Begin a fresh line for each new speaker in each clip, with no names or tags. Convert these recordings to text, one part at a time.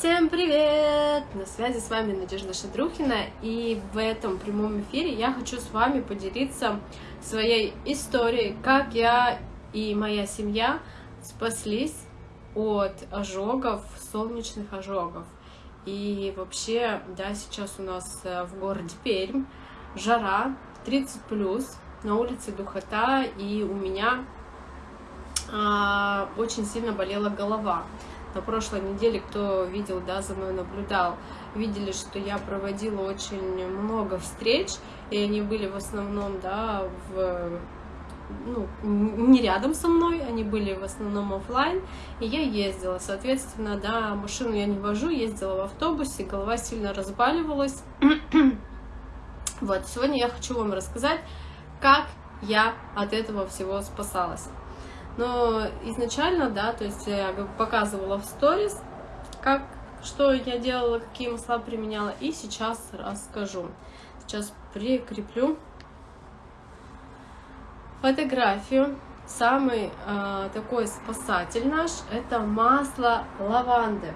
Всем привет! На связи с вами Надежда Шадрухина, и в этом прямом эфире я хочу с вами поделиться своей историей, как я и моя семья спаслись от ожогов, солнечных ожогов. И вообще, да, сейчас у нас э, в городе Пермь жара 30 плюс, на улице духота, и у меня а, очень сильно болела голова. На прошлой неделе, кто видел, да, за мной наблюдал, видели, что я проводила очень много встреч, и они были в основном, да, в ну, не рядом со мной, они были в основном офлайн, и я ездила, соответственно, да, машину я не вожу, ездила в автобусе, голова сильно разбаливалась. вот, сегодня я хочу вам рассказать, как я от этого всего спасалась. Но изначально, да, то есть я показывала в сторис, как, что я делала, какие масла применяла, и сейчас расскажу. Сейчас прикреплю фотографию. Самый э, такой спасатель наш это масло лаванды.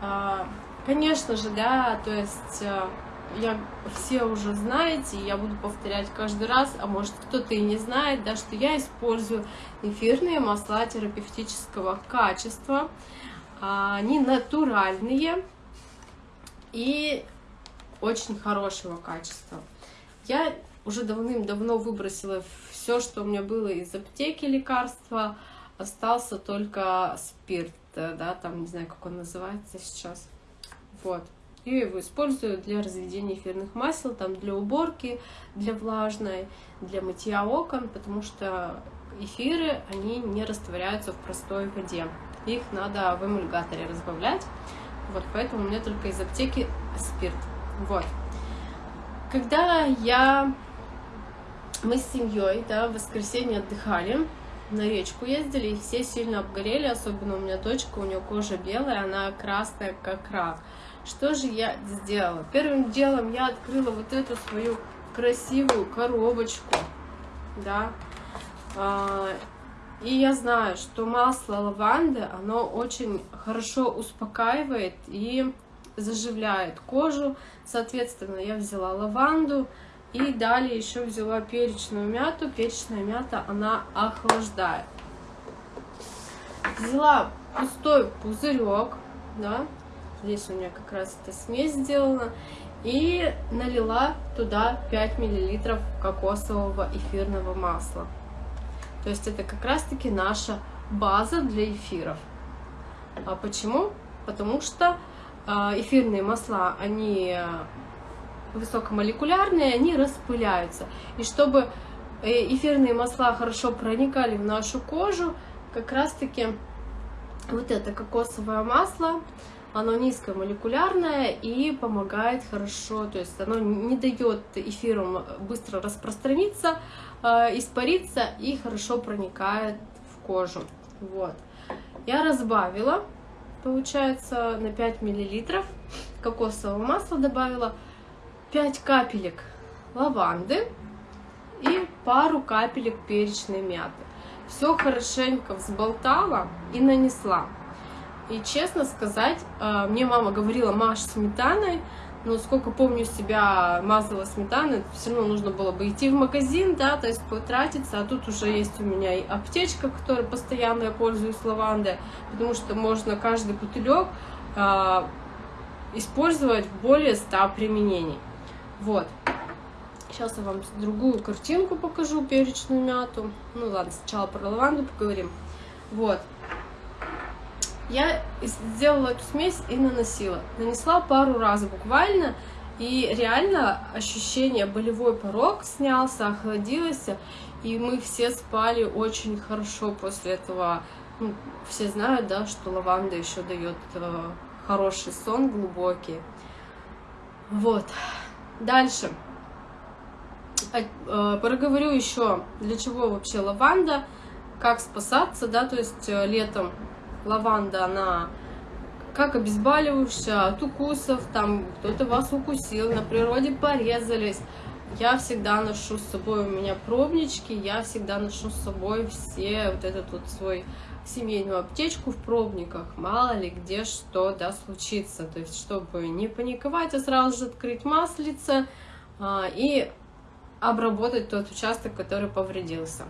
Э, конечно же, да, то есть э, я все уже знаете, я буду повторять каждый раз, а может кто-то и не знает, да, что я использую эфирные масла терапевтического качества. А, они натуральные и очень хорошего качества. Я уже давным-давно выбросила все, что у меня было из аптеки лекарства, остался только спирт, да, там не знаю, как он называется сейчас. Вот. Я его использую для разведения эфирных масел, там для уборки, для влажной, для мытья окон, потому что эфиры, они не растворяются в простой воде. Их надо в эмульгаторе разбавлять. Вот, поэтому у меня только из аптеки спирт. Вот. Когда я... Мы с семьей, да, в воскресенье отдыхали, на речку ездили, и все сильно обгорели, особенно у меня дочка, у нее кожа белая, она красная, как рак. Что же я сделала? Первым делом я открыла вот эту свою красивую коробочку, да, а, и я знаю, что масло лаванды, оно очень хорошо успокаивает и заживляет кожу. Соответственно, я взяла лаванду и далее еще взяла перечную мяту. Перечная мята, она охлаждает. Взяла пустой пузырек, да, Здесь у меня как раз эта смесь сделана. И налила туда 5 мл кокосового эфирного масла. То есть это как раз-таки наша база для эфиров. А почему? Потому что а, эфирные масла, они высокомолекулярные, они распыляются. И чтобы э, эфирные масла хорошо проникали в нашу кожу, как раз-таки вот это кокосовое масло, оно низкомолекулярное и помогает хорошо, то есть оно не дает эфирам быстро распространиться, э, испариться и хорошо проникает в кожу. Вот. Я разбавила, получается, на 5 миллилитров кокосового масла добавила 5 капелек лаванды и пару капелек перечной мяты. Все хорошенько взболтала и нанесла. И честно сказать, э, мне мама говорила, маш сметаной, но сколько помню себя мазала сметаной, все равно нужно было бы идти в магазин, да, то есть потратиться, а тут уже есть у меня и аптечка, которой постоянно я пользуюсь лавандой, потому что можно каждый бутылек э, использовать более 100 применений. Вот. Сейчас я вам другую картинку покажу, перечную мяту. Ну ладно, сначала про лаванду поговорим. Вот. Я сделала эту смесь и наносила. Нанесла пару раз буквально, и реально ощущение, болевой порог снялся, охладилось, и мы все спали очень хорошо после этого. Ну, все знают, да, что лаванда еще дает э, хороший сон, глубокий. Вот. Дальше. Э, проговорю еще, для чего вообще лаванда, как спасаться, да, то есть э, летом лаванда, она как обезболивающая от укусов, там кто-то вас укусил, на природе порезались. Я всегда ношу с собой, у меня пробнички, я всегда ношу с собой все вот этот вот свой семейную аптечку в пробниках, мало ли где что да случится, то есть чтобы не паниковать, а сразу же открыть маслице а, и обработать тот участок, который повредился,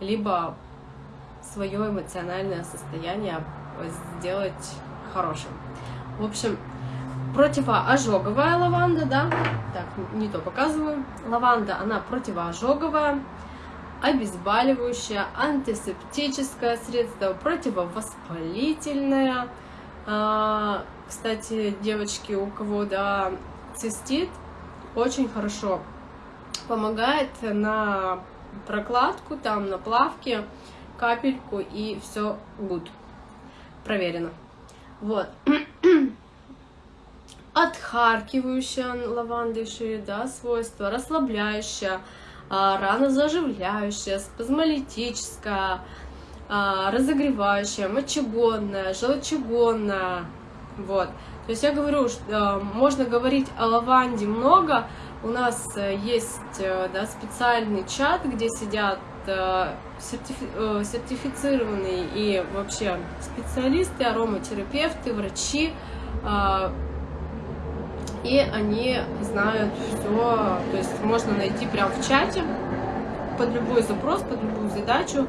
либо свое эмоциональное состояние сделать хорошим. В общем, противоожоговая лаванда, да, так, не то показываю. Лаванда, она противоожоговая, обезболивающее, антисептическое средство, противовоспалительное. А, кстати, девочки, у кого да, цистит, очень хорошо помогает на прокладку, там на плавке, капельку и все good. Проверено. Вот. Отхаркивающая лаванда еще, да, свойства, расслабляющая, а, ранозаживляющая, спазмолитическая, а, разогревающая, мочегонная, желчегонная. Вот. То есть я говорю, что а, можно говорить о лаванде много. У нас э, есть э, да, специальный чат, где сидят э, сертифи сертифицированные и вообще специалисты, ароматерапевты, врачи, и они знают все, то есть можно найти прямо в чате под любой запрос, под любую задачу,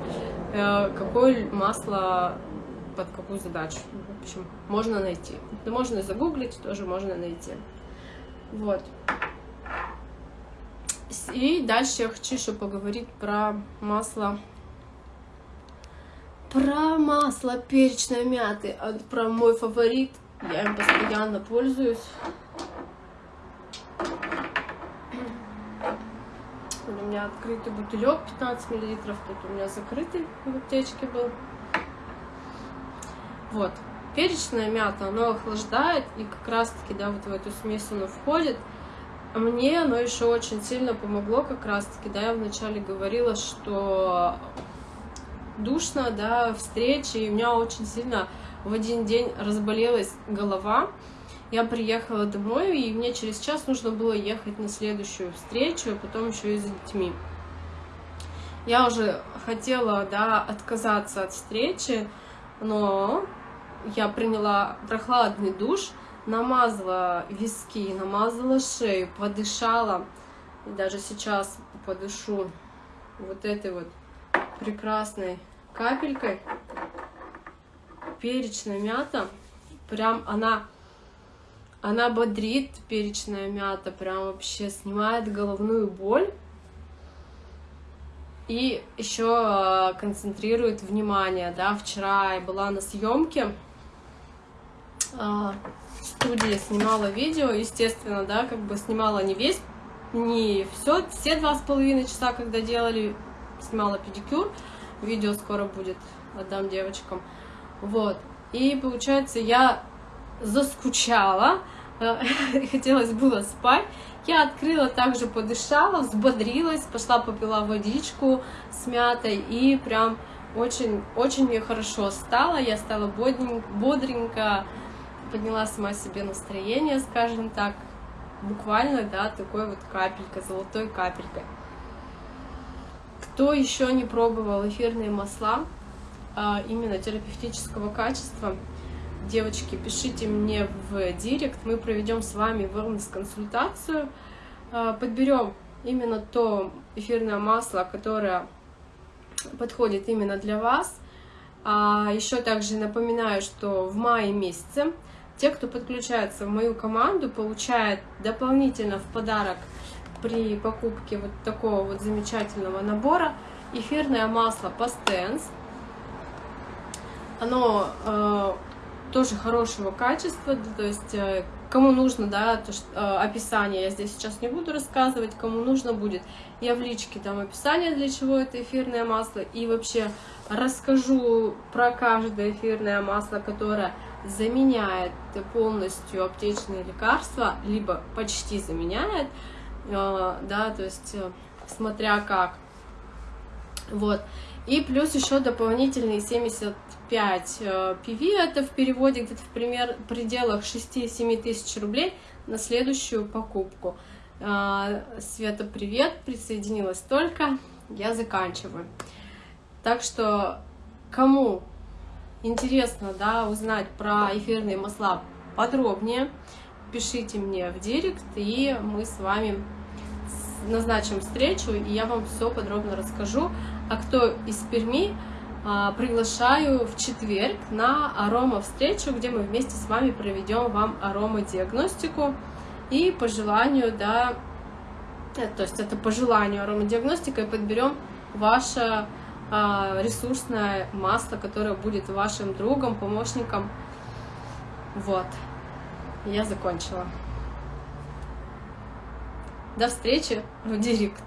э, какое масло под какую задачу. В общем, можно найти. Можно загуглить, тоже можно найти. Вот. И дальше я хочу еще поговорить про масло про масло перечной мяты, а про мой фаворит. Я им постоянно пользуюсь. У меня открытый бутылек 15 миллилитров, тут у меня закрытый в аптечке был. Вот. Перечная мята, она охлаждает, и как раз таки, да, вот в эту смесь оно входит. Мне оно еще очень сильно помогло, как раз таки, да, я вначале говорила, что душно, да, встречи, и у меня очень сильно в один день разболелась голова, я приехала домой, и мне через час нужно было ехать на следующую встречу, а потом еще и за детьми. Я уже хотела, да, отказаться от встречи, но я приняла прохладный душ, намазала виски, намазала шею, подышала. И даже сейчас подышу вот этой вот прекрасной капелькой. Перечная мята. Прям она она бодрит, перечная мята, прям вообще снимает головную боль. И еще а, концентрирует внимание, да, вчера я была на съемке, студии снимала видео, естественно, да, как бы снимала не весь, не все, все два с половиной часа, когда делали, снимала педикюр, видео скоро будет, отдам девочкам, вот, и получается я заскучала, э, хотелось было спать. Я открыла, также подышала, взбодрилась, пошла попила водичку с мятой и прям очень-очень мне хорошо стало. Я стала бодренько, подняла сама себе настроение, скажем так, буквально, да, такой вот капелькой, золотой капелькой. Кто еще не пробовал эфирные масла, а, именно терапевтического качества, девочки, пишите мне в директ, мы проведем с вами wellness-консультацию, а, подберем именно то эфирное масло, которое подходит именно для вас. А еще также напоминаю, что в мае месяце те, кто подключается в мою команду, получают дополнительно в подарок при покупке вот такого вот замечательного набора эфирное масло Pastens. Оно э, тоже хорошего качества, то есть э, кому нужно, да, то, что, э, описание я здесь сейчас не буду рассказывать, кому нужно будет, я в личке там описание, для чего это эфирное масло, и вообще расскажу про каждое эфирное масло, которое заменяет полностью аптечные лекарства, либо почти заменяет, э, да, то есть смотря как. Вот. И плюс еще дополнительные 75 PV, э, это в переводе где-то в пример, пределах 6-7 тысяч рублей на следующую покупку. Света, привет, присоединилась только, я заканчиваю. Так что, кому интересно, да, узнать про эфирные масла подробнее, пишите мне в директ, и мы с вами назначим встречу, и я вам все подробно расскажу. А кто из Перми, а, приглашаю в четверг на арома встречу, где мы вместе с вами проведем вам аромадиагностику и по желанию, да, э, то есть это по желанию аромадиагностика и подберем ваше ресурсное масло, которое будет вашим другом, помощником. Вот, я закончила. До встречи в Директ.